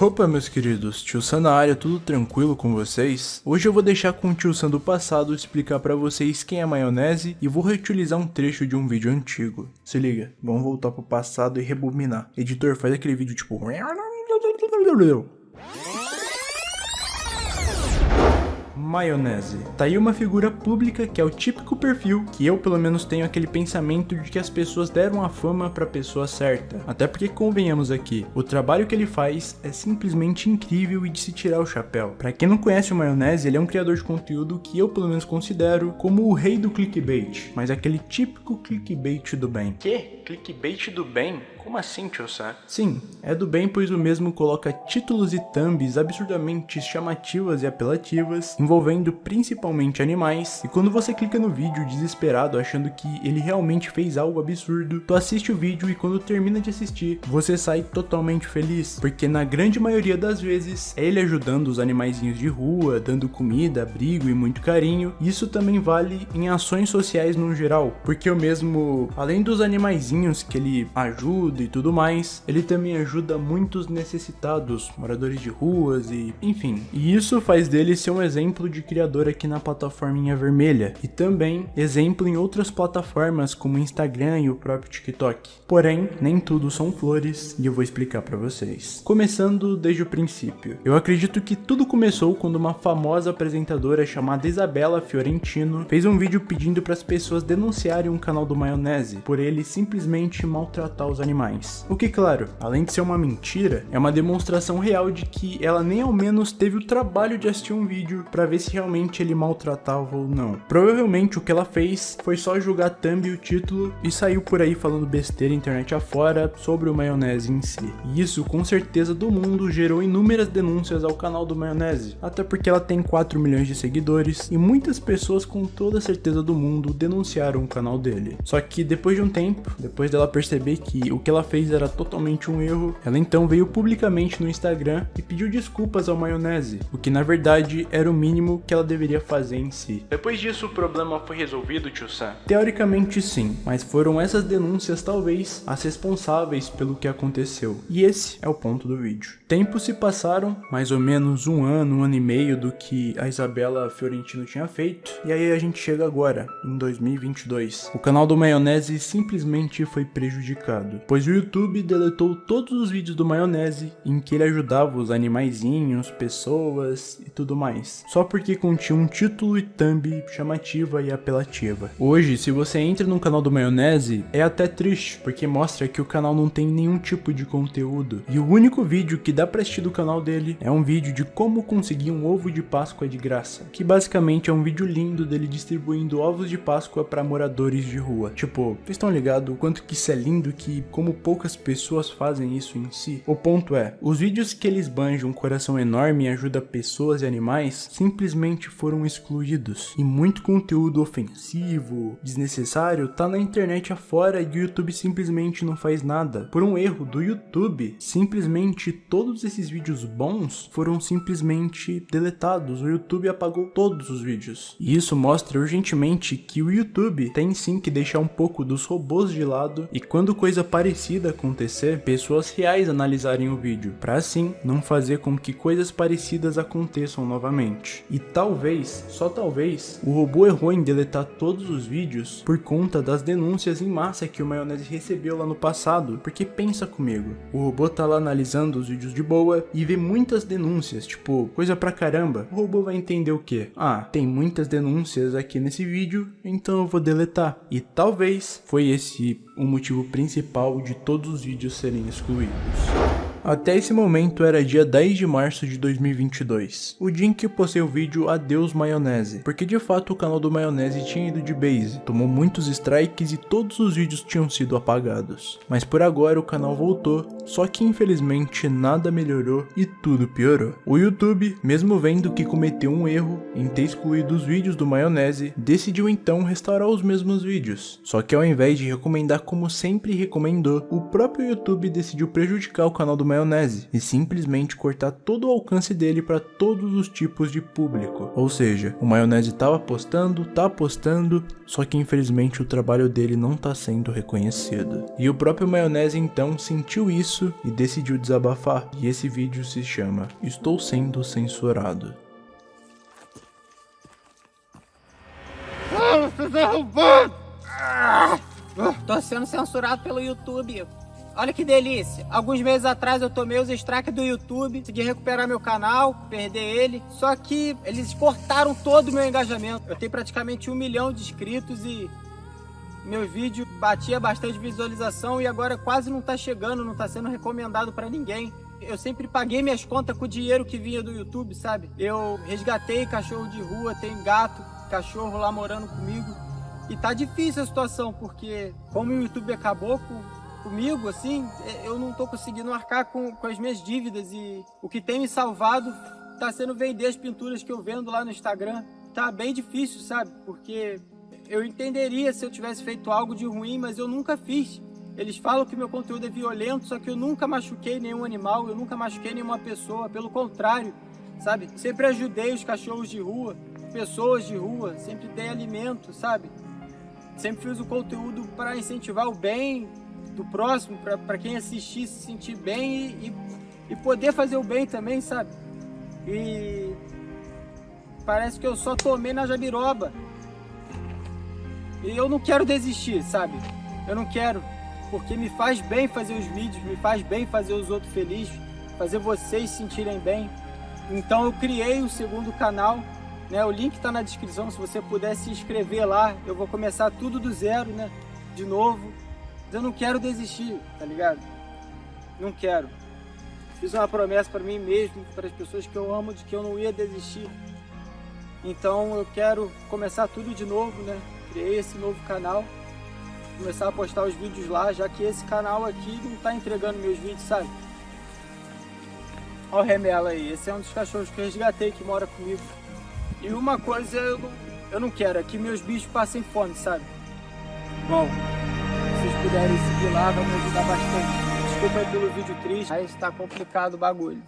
Opa meus queridos, Tio Sam na área, tudo tranquilo com vocês? Hoje eu vou deixar com o Tio Sam do passado explicar pra vocês quem é maionese e vou reutilizar um trecho de um vídeo antigo. Se liga, vamos voltar pro passado e rebobinar. Editor, faz aquele vídeo tipo... Maionese. Tá aí uma figura pública que é o típico perfil que eu pelo menos tenho aquele pensamento de que as pessoas deram a fama pra pessoa certa. Até porque convenhamos aqui, o trabalho que ele faz é simplesmente incrível e de se tirar o chapéu. Pra quem não conhece o Maionese, ele é um criador de conteúdo que eu pelo menos considero como o rei do clickbait, mas aquele típico clickbait do bem. Que? Clickbait do bem? Como assim, tio Sam? Sim, é do bem pois o mesmo coloca títulos e thumbs absurdamente chamativas e apelativas, envolvendo principalmente animais, e quando você clica no vídeo desesperado achando que ele realmente fez algo absurdo, tu assiste o vídeo e quando termina de assistir, você sai totalmente feliz, porque na grande maioria das vezes é ele ajudando os animaizinhos de rua, dando comida, abrigo e muito carinho, isso também vale em ações sociais no geral, porque o mesmo, além dos animaizinhos que ele ajuda, e tudo mais, ele também ajuda muitos necessitados, moradores de ruas e enfim. E isso faz dele ser um exemplo de criador aqui na plataforminha vermelha e também exemplo em outras plataformas como Instagram e o próprio TikTok. Porém, nem tudo são flores e eu vou explicar para vocês. Começando desde o princípio. Eu acredito que tudo começou quando uma famosa apresentadora chamada Isabela Fiorentino fez um vídeo pedindo para as pessoas denunciarem um canal do Maionese por ele simplesmente maltratar os animais mais. O que, claro, além de ser uma mentira, é uma demonstração real de que ela nem ao menos teve o trabalho de assistir um vídeo para ver se realmente ele maltratava ou não. Provavelmente o que ela fez foi só jogar thumb e o título e saiu por aí falando besteira internet afora sobre o maionese em si. E isso com certeza do mundo gerou inúmeras denúncias ao canal do maionese, até porque ela tem 4 milhões de seguidores e muitas pessoas com toda certeza do mundo denunciaram o canal dele. Só que depois de um tempo, depois dela perceber que o que ela fez era totalmente um erro, ela então veio publicamente no Instagram e pediu desculpas ao Maionese, o que na verdade era o mínimo que ela deveria fazer em si. Depois disso o problema foi resolvido, tio Sam? Teoricamente sim, mas foram essas denúncias talvez as responsáveis pelo que aconteceu. E esse é o ponto do vídeo. Tempos se passaram, mais ou menos um ano, um ano e meio do que a Isabela Fiorentino tinha feito, e aí a gente chega agora, em 2022. O canal do Maionese simplesmente foi prejudicado, pois o YouTube deletou todos os vídeos do Maionese em que ele ajudava os animaizinhos, pessoas e tudo mais, só porque continha um título e thumb chamativa e apelativa. Hoje, se você entra no canal do Maionese, é até triste, porque mostra que o canal não tem nenhum tipo de conteúdo, e o único vídeo que dá pra assistir do canal dele é um vídeo de como conseguir um ovo de Páscoa de graça, que basicamente é um vídeo lindo dele distribuindo ovos de Páscoa para moradores de rua. Tipo, vocês estão ligados o quanto que isso é lindo que como poucas pessoas fazem isso em si. O ponto é, os vídeos que eles banjam um coração enorme e ajuda pessoas e animais simplesmente foram excluídos. E muito conteúdo ofensivo, desnecessário, tá na internet afora e o YouTube simplesmente não faz nada. Por um erro do YouTube, simplesmente todos esses vídeos bons foram simplesmente deletados. O YouTube apagou todos os vídeos. E isso mostra urgentemente que o YouTube tem sim que deixar um pouco dos robôs de lado e quando coisa parecida parecida acontecer, pessoas reais analisarem o vídeo, para assim não fazer com que coisas parecidas aconteçam novamente. E talvez, só talvez, o robô errou em deletar todos os vídeos por conta das denúncias em massa que o Maionese recebeu lá no passado, porque pensa comigo, o robô tá lá analisando os vídeos de boa e vê muitas denúncias, tipo, coisa pra caramba, o robô vai entender o que? Ah, tem muitas denúncias aqui nesse vídeo, então eu vou deletar. E talvez foi esse o motivo principal de todos os vídeos serem excluídos. Até esse momento era dia 10 de março de 2022, o dia em que postei o vídeo Adeus Maionese, porque de fato o canal do Maionese tinha ido de base, tomou muitos strikes e todos os vídeos tinham sido apagados. Mas por agora o canal voltou, só que infelizmente nada melhorou e tudo piorou. O YouTube, mesmo vendo que cometeu um erro em ter excluído os vídeos do Maionese, decidiu então restaurar os mesmos vídeos. Só que ao invés de recomendar como sempre recomendou, o próprio YouTube decidiu prejudicar o canal do maionese e simplesmente cortar todo o alcance dele para todos os tipos de público. Ou seja, o maionese tava postando, tá postando, só que infelizmente o trabalho dele não tá sendo reconhecido. E o próprio maionese então sentiu isso e decidiu desabafar. E esse vídeo se chama Estou sendo censurado. Tô sendo censurado pelo YouTube. Olha que delícia. Alguns meses atrás eu tomei os strikes do YouTube, consegui recuperar meu canal, perder ele. Só que eles cortaram todo o meu engajamento. Eu tenho praticamente um milhão de inscritos e meu vídeo batia bastante visualização e agora quase não tá chegando, não tá sendo recomendado para ninguém. Eu sempre paguei minhas contas com o dinheiro que vinha do YouTube, sabe? Eu resgatei cachorro de rua, tenho gato, cachorro lá morando comigo. E tá difícil a situação, porque como o YouTube acabou com, comigo, assim, eu não tô conseguindo arcar com, com as minhas dívidas e o que tem me salvado tá sendo vender as pinturas que eu vendo lá no Instagram. Tá bem difícil, sabe? Porque eu entenderia se eu tivesse feito algo de ruim, mas eu nunca fiz. Eles falam que meu conteúdo é violento, só que eu nunca machuquei nenhum animal, eu nunca machuquei nenhuma pessoa, pelo contrário, sabe? Sempre ajudei os cachorros de rua, pessoas de rua, sempre dei alimento, sabe? Sempre fiz o conteúdo para incentivar o bem do próximo, para quem assistir se sentir bem e, e, e poder fazer o bem também, sabe? E parece que eu só tomei na jabiroba. E eu não quero desistir, sabe? Eu não quero, porque me faz bem fazer os vídeos, me faz bem fazer os outros felizes, fazer vocês se sentirem bem. Então eu criei o segundo canal, né? O link está na descrição, se você puder se inscrever lá, eu vou começar tudo do zero, né? De novo. Eu não quero desistir, tá ligado? Não quero. Fiz uma promessa para mim mesmo, para as pessoas que eu amo, de que eu não ia desistir. Então eu quero começar tudo de novo, né? criei esse novo canal, começar a postar os vídeos lá, já que esse canal aqui não está entregando meus vídeos, sabe? Olha o remela aí, esse é um dos cachorros que eu resgatei, que mora comigo. E uma coisa eu não, eu não quero, é que meus bichos passem fome, sabe? Bom, vocês puderem seguir lá, vai me ajudar bastante. Desculpa aí pelo vídeo triste, mas está complicado o bagulho.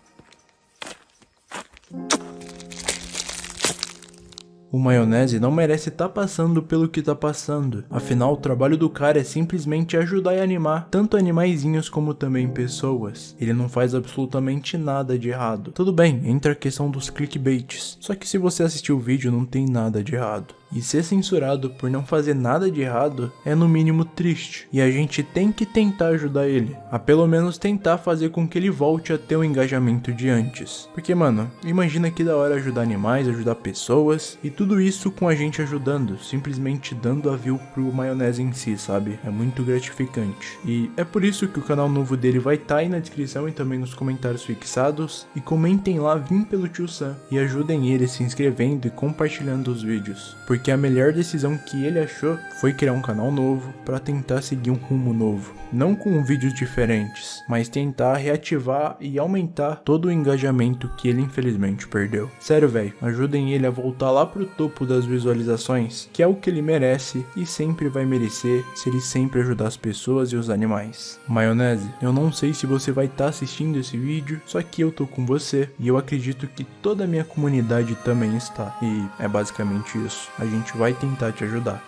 O maionese não merece estar tá passando pelo que tá passando. Afinal, o trabalho do cara é simplesmente ajudar e animar tanto animaizinhos como também pessoas. Ele não faz absolutamente nada de errado. Tudo bem, entra a questão dos clickbaits. Só que se você assistiu o vídeo, não tem nada de errado. E ser censurado por não fazer nada de errado é no mínimo triste. E a gente tem que tentar ajudar ele. A pelo menos tentar fazer com que ele volte a ter o engajamento de antes. Porque, mano, imagina que da hora ajudar animais, ajudar pessoas. E tudo isso com a gente ajudando. Simplesmente dando a view pro maionese em si, sabe? É muito gratificante. E é por isso que o canal novo dele vai estar tá aí na descrição e também nos comentários fixados. E comentem lá, vim pelo tio Sam. E ajudem ele se inscrevendo e compartilhando os vídeos. Porque porque a melhor decisão que ele achou foi criar um canal novo para tentar seguir um rumo novo. Não com vídeos diferentes, mas tentar reativar e aumentar todo o engajamento que ele infelizmente perdeu. Sério, velho, ajudem ele a voltar lá pro topo das visualizações, que é o que ele merece e sempre vai merecer se ele sempre ajudar as pessoas e os animais. Maionese, eu não sei se você vai estar tá assistindo esse vídeo, só que eu tô com você e eu acredito que toda a minha comunidade também está. E é basicamente isso. A gente vai tentar te ajudar.